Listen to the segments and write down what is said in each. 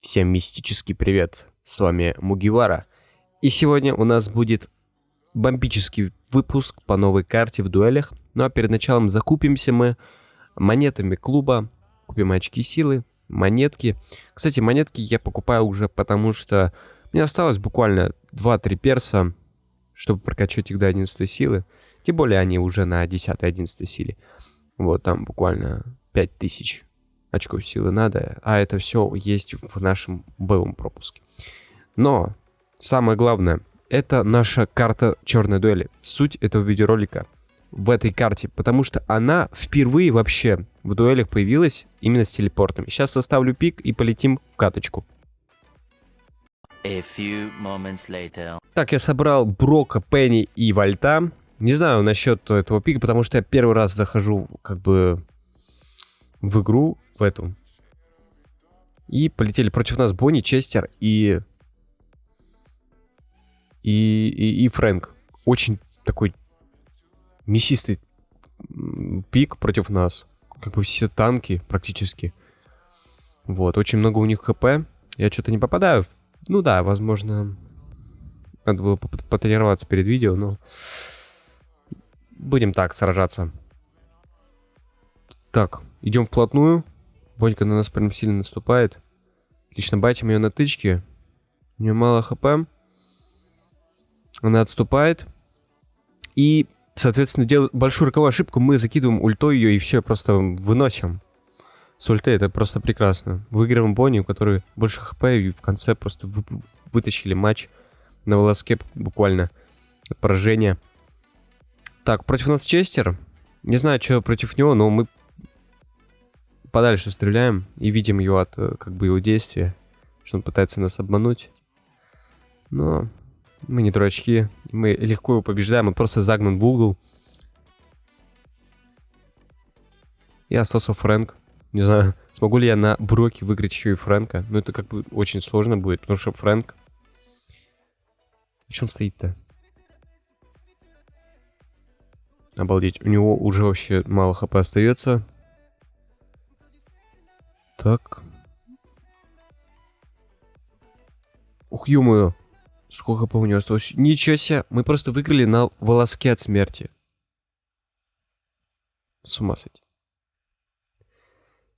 Всем мистический привет, с вами Мугивара. И сегодня у нас будет бомбический выпуск по новой карте в дуэлях. Ну а перед началом закупимся мы монетами клуба, купим очки силы, монетки. Кстати, монетки я покупаю уже потому, что мне осталось буквально 2-3 перса, чтобы прокачать их до 11 силы. Тем более они уже на 10-11 силе. Вот там буквально 5000 очков силы надо, а это все есть в нашем боевом пропуске. Но самое главное, это наша карта черной дуэли. Суть этого видеоролика в этой карте, потому что она впервые вообще в дуэлях появилась именно с телепортами. Сейчас составлю пик и полетим в каточку. Так, я собрал Брока, Пенни и Вольта. Не знаю насчет этого пика, потому что я первый раз захожу как бы в игру в эту. И полетели против нас Бонни, Честер и... И, и, и Фрэнк. Очень такой мясистый пик против нас. Как бы все танки практически. Вот, очень много у них хп. Я что-то не попадаю. Ну да, возможно, надо было потренироваться перед видео, но... Будем так сражаться. Так, идем вплотную. Бонька на нас прям сильно наступает. Отлично, байтим ее на тычке. У нее мало хп. Она отступает. И, соответственно, делает большую роковую ошибку. Мы закидываем ультой ее и все, просто выносим. С ульты это просто прекрасно. Выигрываем Бонни, у которой больше хп, и в конце просто вы, вытащили матч на волоске буквально от поражения. Так, против нас Честер. Не знаю, что против него, но мы подальше стреляем и видим его от э, как бы его действия, что он пытается нас обмануть. Но мы не дурачки, мы легко его побеждаем, он просто загнан в угол. И остался Фрэнк. Не знаю, смогу ли я на Броке выиграть еще и Фрэнка. Но это как бы очень сложно будет, потому что Фрэнк... Почему он стоит-то? Обалдеть, у него уже вообще мало хп остается. Так. Ух, ё Сколько по него осталось? Ничего себе. Мы просто выиграли на волоске от смерти. С ума сойти.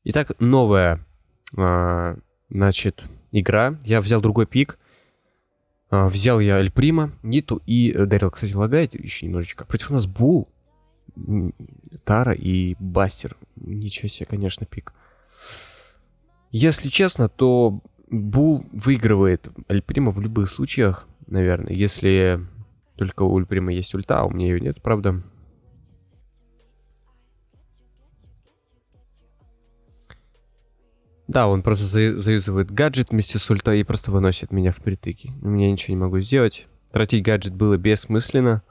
Итак, новая, а, значит, игра. Я взял другой пик. А, взял я Эль Прима, Ниту и э, Дарил, кстати, лагает еще немножечко. Против нас Бул, Тара и Бастер. Ничего себе, конечно, пик. Если честно, то Бул выигрывает Альприма в любых случаях, наверное. Если только у Альприма есть ульта, а у меня ее нет, правда. Да, он просто за заюзывает гаджет вместе с ультой и просто выносит меня в притыки. У меня ничего не могу сделать. Тратить гаджет было бессмысленно.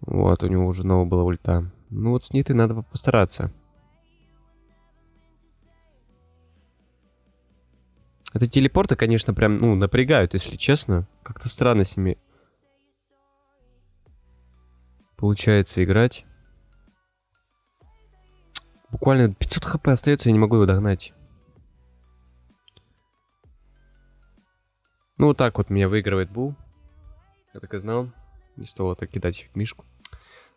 Вот, у него уже новая была ульта. Ну вот с Нитой надо постараться. Это телепорты, конечно, прям, ну, напрягают, если честно. Как-то странно с ними получается играть. Буквально 500 хп остается, я не могу его догнать. Ну, вот так вот меня выигрывает Бул. Я так и знал. Не стоило так кидать мишку.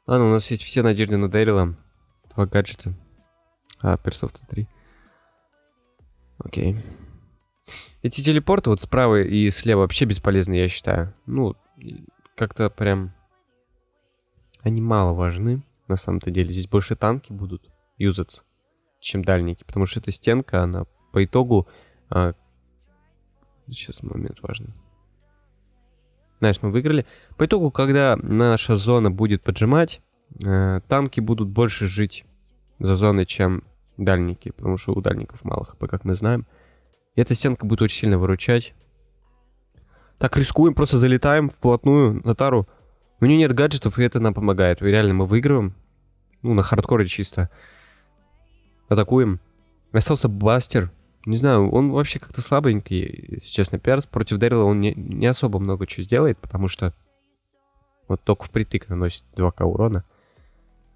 Ладно, у нас есть все надежды на Дэрила. Два гаджета. А, персов-то три. Окей. Эти телепорты вот справа и слева вообще бесполезны, я считаю. Ну, как-то прям... Они мало важны, на самом-то деле. Здесь больше танки будут юзаться, чем дальники. Потому что эта стенка, она по итогу... А... Сейчас момент важный. Знаешь, мы выиграли. По итогу, когда наша зона будет поджимать, э, танки будут больше жить за зоной, чем дальники. Потому что у дальников мало хп, как мы знаем. И эта стенка будет очень сильно выручать. Так, рискуем, просто залетаем вплотную на тару. У нее нет гаджетов, и это нам помогает. Реально, мы выигрываем. Ну, на хардкоре чисто. Атакуем. Остался Бастер. Не знаю, он вообще как-то слабенький, если честно. Перс против Дэрила он не, не особо много чего сделает, потому что вот только впритык наносит 2к урона.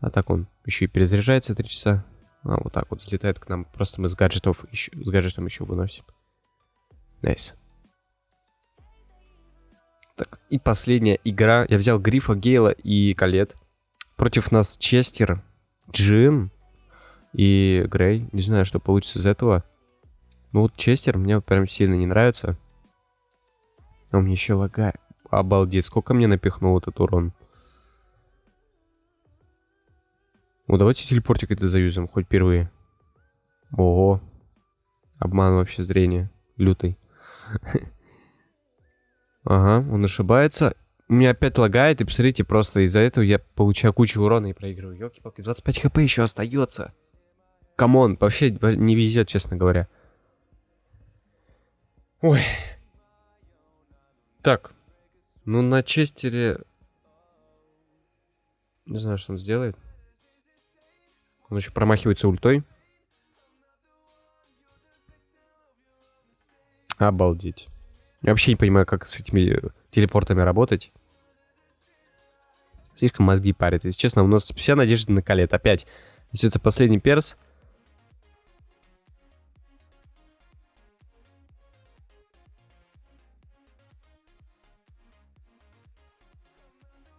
А так он еще и перезаряжается 3 часа. А, вот так вот залетает к нам. Просто мы с гаджетов еще, с гаджетом еще выносим. Nice. Так, и последняя игра. Я взял Грифа, Гейла и Колетт. Против нас Честер, Джин и Грей. Не знаю, что получится из этого. Ну вот Честер мне прям сильно не нравится. А мне еще лагает. Обалдеть, сколько мне напихнул этот урон. Ну давайте телепортик это заюзаем, хоть впервые. Ого. Обман вообще зрения. Лютый. Ага, он ошибается. У меня опять лагает, и посмотрите, просто из-за этого я получаю кучу урона и проигрываю. Елки-палки, 25 хп еще остается. Come on, вообще не везет, честно говоря. Ой. Так. Ну, на Честере... Не знаю, что он сделает. Он еще промахивается ультой. Обалдеть. Я вообще не понимаю, как с этими телепортами работать. Слишком мозги парят. Если честно, у нас вся надежда на калет. Опять, если это последний перс...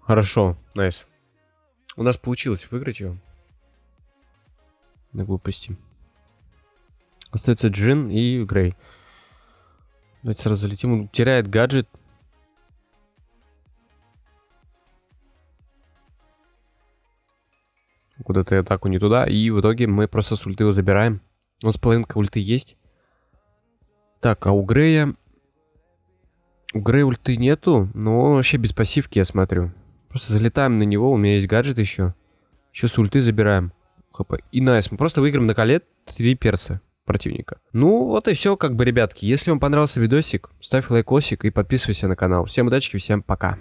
Хорошо, найс. У нас получилось выиграть его. На глупости. Остается Джин и Грей. Давайте сразу летим. Он теряет гаджет. Куда-то атаку не туда. И в итоге мы просто с ульты его забираем. У нас половинка ульты есть. Так, а у Грея... У Грея ульты нету, но вообще без пассивки, я смотрю. Просто залетаем на него, у меня есть гаджет еще. Еще с ульты забираем. ХП. И найс, мы просто выиграем на колет 3 перса противника. Ну, вот и все, как бы, ребятки. Если вам понравился видосик, ставь лайкосик и подписывайся на канал. Всем удачи, всем пока.